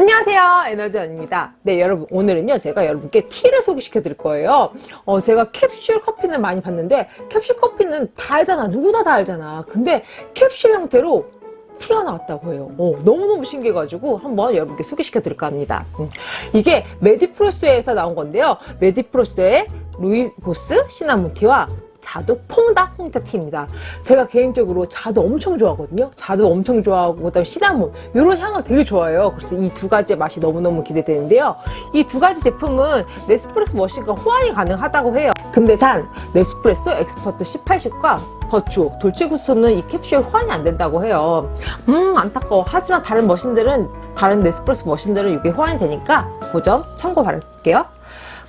안녕하세요. 에너지원입니다. 네 여러분 오늘은요 제가 여러분께 티를 소개시켜 드릴 거예요. 어 제가 캡슐 커피는 많이 봤는데 캡슐 커피는 다 알잖아. 누구나 다 알잖아. 근데 캡슐 형태로 티가 나왔다고 해요. 어, 너무너무 신기해가지고 한번 여러분께 소개시켜 드릴까 합니다. 음. 이게 메디프로스에서 나온 건데요. 메디프로스의 루이보스 시나몬티와 자두 퐁당 홍차티입니다. 제가 개인적으로 자두 엄청 좋아하거든요. 자두 엄청 좋아하고 그다음에 시나몬 이런 향을 되게 좋아해요. 그래서 이 두 가지의 맛이 너무너무 기대되는데요. 이 두 가지 제품은 네스프레소 머신과 호환이 가능하다고 해요. 근데 단 네스프레소 엑스퍼트 18식과 버추, 돌체구스토는 이 캡슐 호환이 안 된다고 해요. 음 안타까워. 하지만 다른 머신들은 다른 네스프레소 머신들은 이게 호환이 되니까 그 점 참고 바랄게요.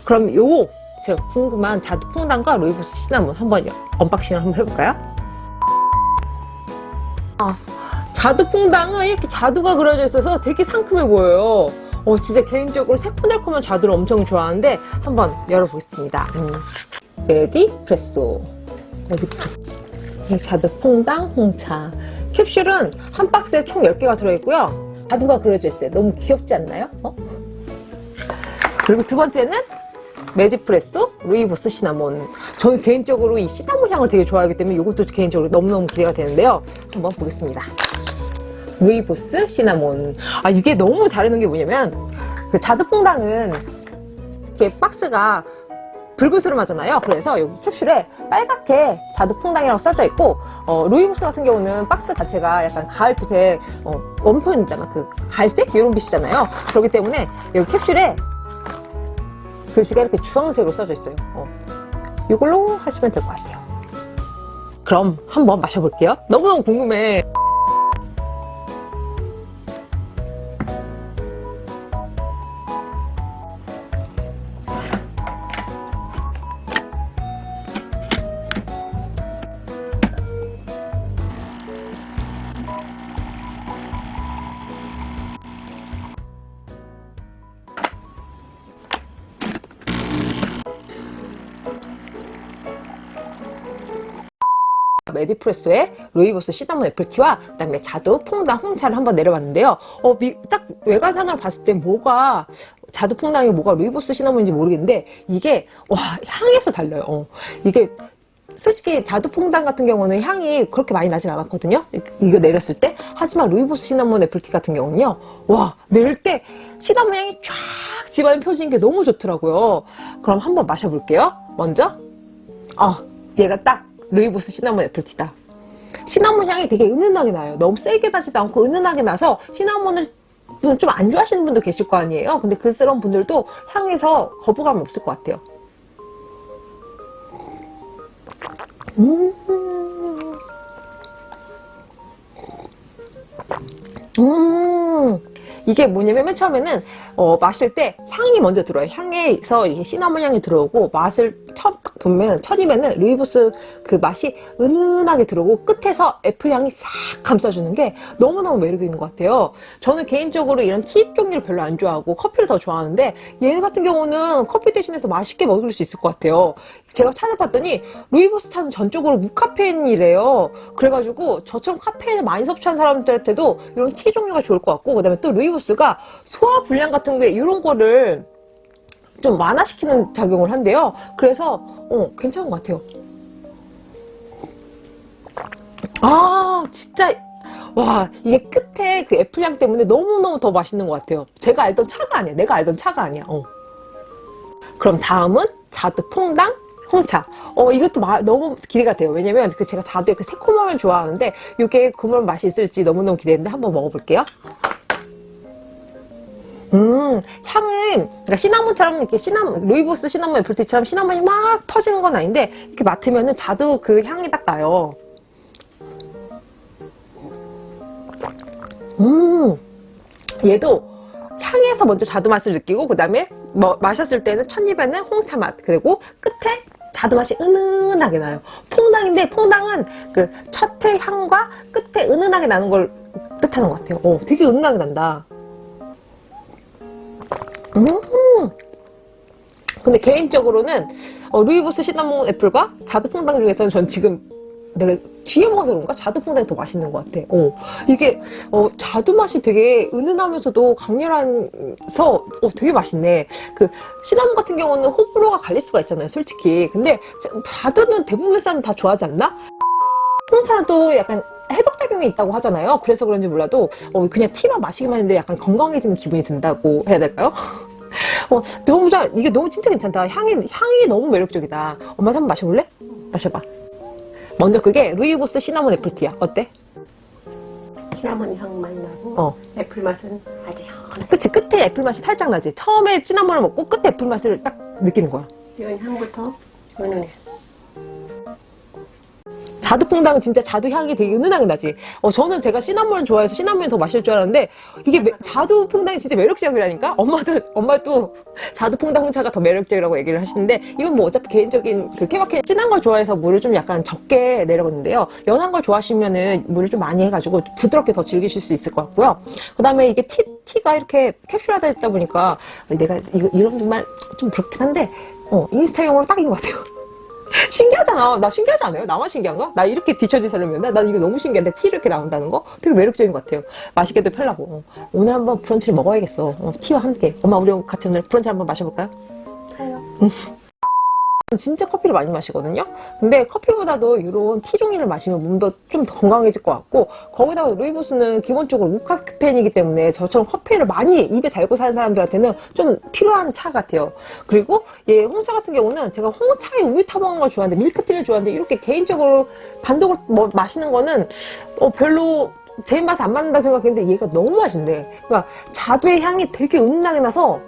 그럼 요거 제가 궁금한 자두 퐁당과 루이보스 시나몬 한번 unboxing을 한번 해볼까요? 아, 자두 퐁당은 이렇게 자두가 그려져 있어서 되게 상큼해 보여요. 어, 진짜 개인적으로 새콤달콤한 자두를 엄청 좋아하는데 한번 열어보겠습니다. 음. 메디프레소 메디프레소 네, 자두 퐁당 홍차 캡슐은 한 박스에 총 10개가 들어있고요. 자두가 그려져 있어요. 너무 귀엽지 않나요? 어? 그리고 두 번째는 메디프레소 루이보스 시나몬. 저는 개인적으로 이 시나몬 향을 되게 좋아하기 때문에 이것도 개인적으로 너무너무 기대가 되는데요. 한번 보겠습니다. 루이보스 시나몬. 아 이게 너무 잘해놓은 게 뭐냐면 그 자두퐁당은 이렇게 박스가 붉은스름하잖아요. 그래서 여기 캡슐에 빨갛게 자두퐁당이라고 써져 있고 어, 루이보스 같은 경우는 박스 자체가 약간 가을빛에 어, 웜톤 있잖아. 그 갈색? 이런 빛이잖아요. 그렇기 때문에 여기 캡슐에 글씨가 이렇게 주황색으로 써져 있어요. 어. 이걸로 하시면 될 것 같아요. 그럼 한번 마셔볼게요. 너무너무 궁금해 메디프레소의 루이보스 시나몬 애플티와 그다음에 자두 퐁당 홍차를 한번 내려봤는데요. 어, 미, 딱 외관상으로 봤을 때 뭐가 자두 퐁당이 뭐가 루이보스 시나몬인지 모르겠는데 이게 와 향에서 달라요. 어, 이게 솔직히 자두 퐁당 같은 경우는 향이 그렇게 많이 나진 않았거든요. 이거 내렸을 때. 하지만 루이보스 시나몬 애플티 같은 경우는요. 와 내릴 때 시나몬 향이 쫙 집안에 펴지는 게 너무 좋더라고요. 그럼 한번 마셔볼게요. 먼저 어 얘가 딱 루이보스 시나몬 애플티다. 시나몬 향이 되게 은은하게 나요. 너무 세게 나지도 않고 은은하게 나서 시나몬을 좀 안 좋아하시는 분도 계실 거 아니에요. 근데 그런 분들도 향에서 거부감 없을 것 같아요. 음. 음. 이게 뭐냐면 맨 처음에는 어, 마실 때 향이 먼저 들어요. 향에서 이게 시나몬 향이 들어오고 맛을 처음 딱 보면 첫 입에는 루이보스 그 맛이 은은하게 들어오고 끝에서 애플 향이 싹 감싸주는 게 너무너무 매력 있는 것 같아요. 저는 개인적으로 이런 티 종류를 별로 안 좋아하고 커피를 더 좋아하는데 얘 같은 경우는 커피 대신해서 맛있게 먹을 수 있을 것 같아요. 제가 찾아봤더니 루이보스 차는 전적으로 무카페인이래요. 그래가지고 저처럼 카페인을 많이 섭취한 사람들한테도 이런 티 종류가 좋을 것 같고 그 다음에 또 루이보스가 소화 불량 같은 게 이런 거를 좀 완화시키는 작용을 한대요. 그래서 어, 괜찮은 것 같아요. 아 진짜 와 이게 끝에 그 애플향 때문에 너무너무 더 맛있는 것 같아요. 제가 알던 차가 아니야. 내가 알던 차가 아니야. 어. 그럼 다음은 자두 퐁당 홍차. 어 이것도 마, 너무 기대가 돼요. 왜냐면 그 제가 자두의 그 새콤함을 좋아하는데 이게 그런 맛이 있을지 너무너무 기대되는데 한번 먹어볼게요. 음 향은 그러니까 시나몬처럼 이렇게 시나몬 루이보스 시나몬 애플티처럼 시나몬이 막 퍼지는 건 아닌데 이렇게 맡으면은 자두 그 향이 딱 나요 음. 얘도 향에서 먼저 자두 맛을 느끼고 그 다음에 뭐 마셨을 때는 첫 입에는 홍차 맛 그리고 끝에 자두 맛이 은은하게 나요. 퐁당인데 퐁당은 그 첫해 향과 끝에 은은하게 나는 걸 뜻하는 것 같아요. 어, 되게 은은하게 난다. 음. 근데 개인적으로는 어, 루이보스 시나몬 애플과 자두 퐁당 중에서는 전 지금 내가 뒤에 먹어서 그런가? 자두퐁당이 더 맛있는 것 같아. 어, 이게, 어, 자두 맛이 되게 은은하면서도 강렬해서, 어, 되게 맛있네. 그, 시나몬 같은 경우는 호불호가 갈릴 수가 있잖아요, 솔직히. 근데, 자두는 대부분의 사람 다 좋아하지 않나? 홍차도 약간 해독작용이 있다고 하잖아요. 그래서 그런지 몰라도, 어, 그냥 티만 마시기만 했는데 약간 건강해지는 기분이 든다고 해야 될까요? 어, 너무 잘, 이게 너무 진짜 괜찮다. 향이, 향이 너무 매력적이다. 엄마 한번 마셔볼래? 마셔봐. 먼저 그게 루이보스 시나몬 애플티야. 어때? 시나몬 향 많이 나고 어. 애플 맛은 아주 시원해. 그치, 끝에 애플 맛이 살짝 나지. 처음에 시나몬을 먹고 끝에 애플 맛을 딱 느끼는 거야. 이건 향부터 은은해. 자두퐁당은 진짜 자두 향이 되게 은은하게 나지. 어, 저는 제가 시나몬을 좋아해서 시나몬이 더 마실 줄 알았는데, 이게 매- 자두퐁당이 진짜 매력적이라니까? 엄마도, 엄마도 자두퐁당 홍차가 더 매력적이라고 얘기를 하시는데, 이건 뭐 어차피 개인적인 그 케바케 진한 걸 좋아해서 물을 좀 약간 적게 내려갔는데요. 연한 걸 좋아하시면은 물을 좀 많이 해가지고 부드럽게 더 즐기실 수 있을 것 같고요. 그 다음에 이게 티, 티가 이렇게 캡슐화되어 있다 보니까, 내가 이거, 이런 말 좀 그렇긴 한데, 어, 인스타용으로 딱인 것 같아요. 신기하잖아. 나 신기하지 않아요? 나만 신기한가? 나 이렇게 뒤처진 사람이었나? 난 이거 너무 신기한데 티 이렇게 나온다는 거 되게 매력적인 것 같아요. 맛있게도 편하고. 어, 오늘 한번 브런치를 먹어야겠어. 어, 티와 함께. 엄마 우리 같이 오늘 브런치 한번 마셔볼까요? 진짜 커피를 많이 마시거든요. 근데 커피보다도 이런 티 종류를 마시면 몸도 좀 더 건강해질 것 같고 거기다가 루이보스는 기본적으로 무카페인이기 때문에 저처럼 커피를 많이 입에 달고 사는 사람들한테는 좀 필요한 차 같아요. 그리고 얘 홍차 같은 경우는 제가 홍차에 우유 타 먹는 걸 좋아하는데 밀크티를 좋아하는데 이렇게 개인적으로 단독으로 뭐 마시는 거는 어, 별로 제 입맛에 안 맞는다 생각했는데 얘가 너무 맛있네. 그러니까 자두의 향이 되게 은은하게 나서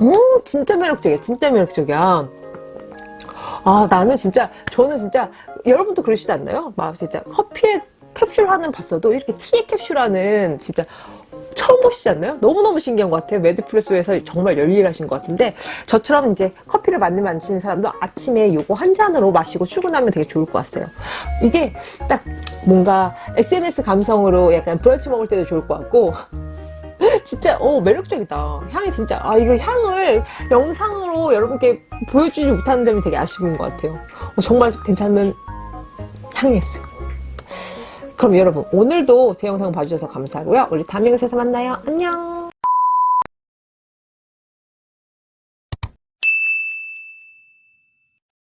음, 진짜 매력적이야. 진짜 매력적이야. 아, 나는 진짜, 저는 진짜, 여러분도 그러시지 않나요? 막 진짜 커피에 캡슐 하는 봤어도 이렇게 티에 캡슐 하는 진짜 처음 보시지 않나요? 너무너무 신기한 것 같아요. 매드프레소에서 정말 열일하신 것 같은데, 저처럼 이제 커피를 많이 마시는 사람도 아침에 요거 한 잔으로 마시고 출근하면 되게 좋을 것 같아요. 이게 딱 뭔가 SNS 감성으로 약간 브런치 먹을 때도 좋을 것 같고, 진짜 어 매력적이다. 향이 진짜 아 이거 향을 영상으로 여러분께 보여주지 못하는 점이 되게 아쉬운 것 같아요. 어, 정말 괜찮은 향이었어요. 그럼 여러분 오늘도 제 영상 봐주셔서 감사하고요. 우리 다음 영상에서 만나요. 안녕.